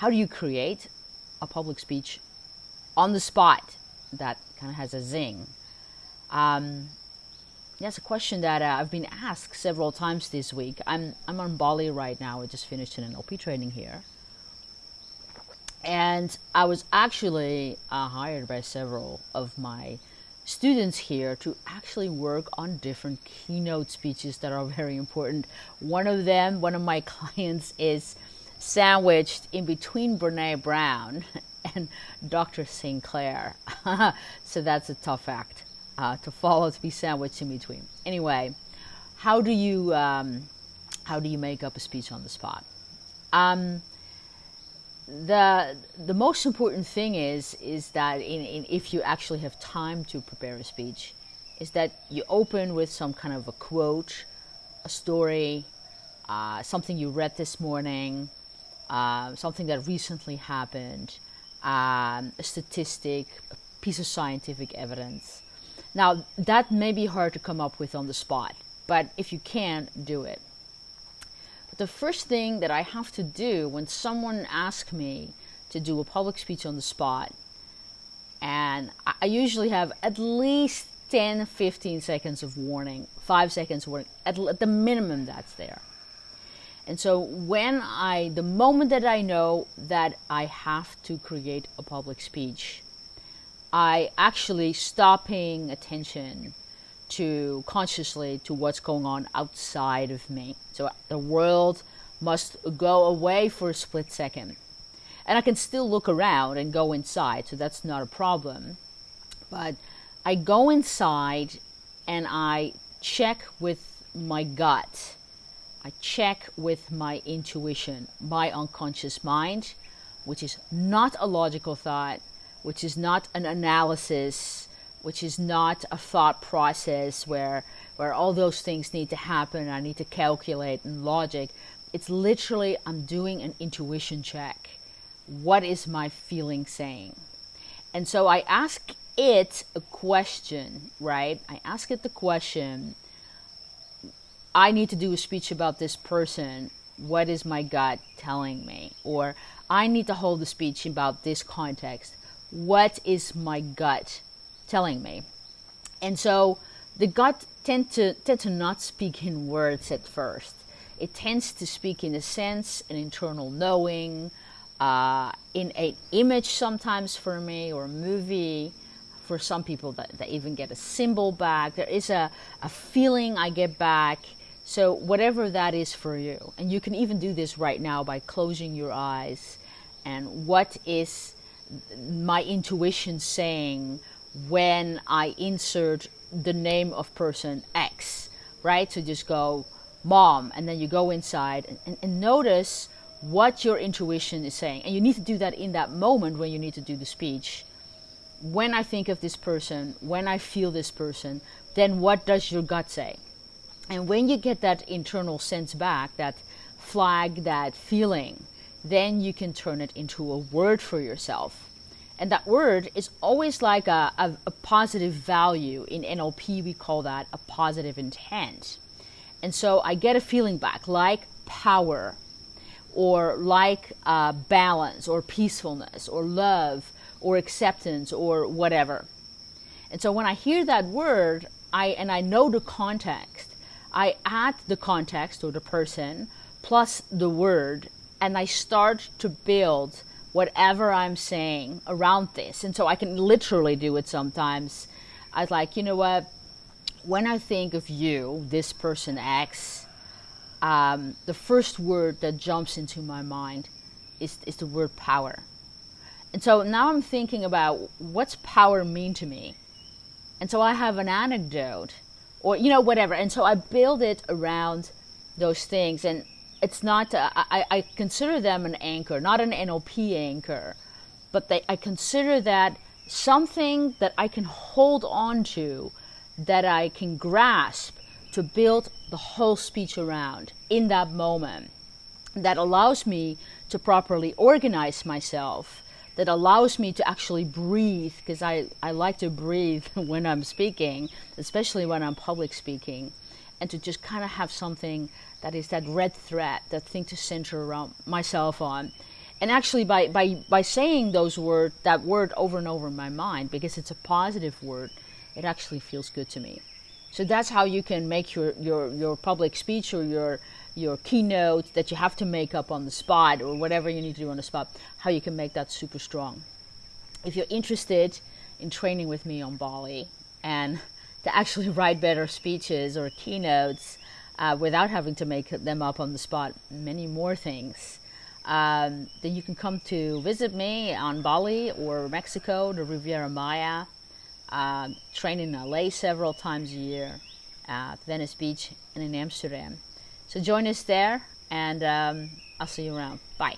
how do you create a public speech on the spot that kind of has a zing? Um, that's a question that uh, I've been asked several times this week. I'm, I'm on Bali right now. I just finished an NLP training here. And I was actually uh, hired by several of my students here to actually work on different keynote speeches that are very important. One of them, one of my clients, is sandwiched in between Brene Brown and Dr. Sinclair. so that's a tough act uh, to follow, to be sandwiched in between. Anyway, how do you um, how do you make up a speech on the spot? Um, the the most important thing is is that in, in, if you actually have time to prepare a speech, is that you open with some kind of a quote, a story, uh, something you read this morning, uh, something that recently happened, um, a statistic, a piece of scientific evidence. Now that may be hard to come up with on the spot, but if you can, do it But the first thing that I have to do when someone asks me to do a public speech on the spot, and I usually have at least 10, 15 seconds of warning, five seconds warning, at, at the minimum that's there. And so when I, the moment that I know that I have to create a public speech, I actually stop paying attention to consciously to what's going on outside of me. So the world must go away for a split second. And I can still look around and go inside, so that's not a problem. But I go inside and I check with my gut. I check with my intuition, my unconscious mind, which is not a logical thought, which is not an analysis, which is not a thought process where where all those things need to happen i need to calculate and logic. It's literally i'm doing an intuition check. What is my feeling saying? And so i ask it a question right? I ask it the question i need to do a speech about this person what is my gut telling me or i need to hold a speech about this context what is my gut telling me. And so the gut tend to tend to not speak in words at first. It tends to speak in a sense, an internal knowing, uh, in an image sometimes for me, or a movie. For some people that, that even get a symbol back. There is a, a feeling I get back. So whatever that is for you. And you can even do this right now by closing your eyes. And what is my intuition saying when I insert the name of person X, right? So just go mom, and then you go inside and, and, and, notice what your intuition is saying. And you need to do that in that moment when you need to do the speech. When I think of this person, when I feel this person, then what does your gut say? And when you get that internal sense back, that flag, that feeling, then you can turn it into a word for yourself and that word is always like a, a, a, positive value. In NLP, we call that a positive intent. And so I get a feeling back like power, or like uh, balance, or peacefulness, or love, or acceptance, or whatever. And so when I hear that word, I and I know the context, I add the context or the person plus the word, and I start to build whatever I'm saying around this. And so I can literally do it sometimes. I was like, you know what? When I think of you, this person X, um, the first word that jumps into my mind is, is the word power. And so now I'm thinking about what's power mean to me? And so I have an anecdote or, you know, whatever. And so I build it around those things. And it's not uh, I, I consider them an anchor not an NLP anchor but they, I consider that something that I can hold on to that I can grasp to build the whole speech around in that moment that allows me to properly organize myself that allows me to actually breathe because I, I like to breathe when I'm speaking especially when I'm public speaking and to just kind of have something that is that red thread, that thing to center around myself on. and actually by, by, by saying those word that word over and over in my mind because it's a positive word it actually feels good to me so that's how you can make your, your, your public speech or your your keynote that you have to make up on the spot or whatever you need to do on the spot how you can make that super strong if you're interested in training with me on bali and to actually write better speeches or keynotes uh, without having to make them up on the spot many more things um, then you can come to visit me on Bali or Mexico, the Riviera Maya. Uh, train in LA several times a year, at Venice Beach, and in Amsterdam. So join us there, and um, I'll see you around. Bye.